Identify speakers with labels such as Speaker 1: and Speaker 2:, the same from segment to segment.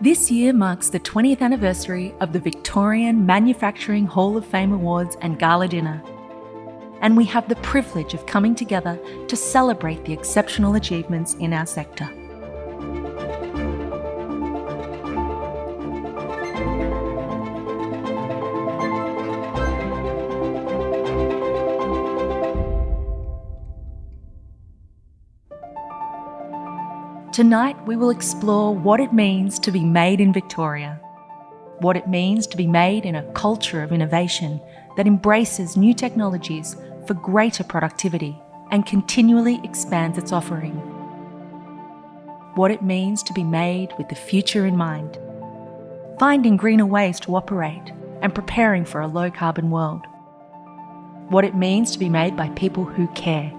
Speaker 1: This year marks the 20th anniversary of the Victorian Manufacturing Hall of Fame Awards and Gala Dinner. And we have the privilege of coming together to celebrate the exceptional achievements in our sector. Tonight, we will explore what it means to be made in Victoria, what it means to be made in a culture of innovation that embraces new technologies for greater productivity and continually expands its offering, what it means to be made with the future in mind, finding greener ways to operate and preparing for a low carbon world, what it means to be made by people who care,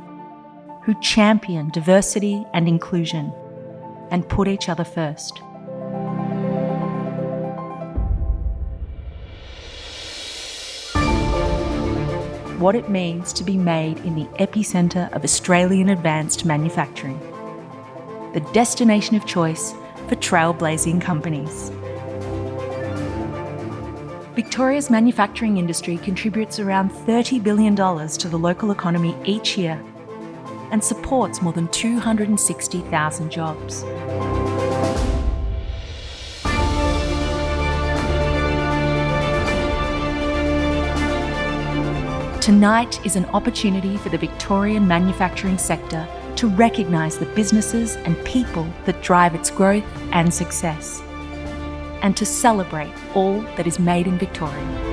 Speaker 1: who champion diversity and inclusion and put each other first. What it means to be made in the epicentre of Australian advanced manufacturing. The destination of choice for trailblazing companies. Victoria's manufacturing industry contributes around $30 billion to the local economy each year and supports more than 260,000 jobs. Tonight is an opportunity for the Victorian manufacturing sector to recognise the businesses and people that drive its growth and success, and to celebrate all that is made in Victoria.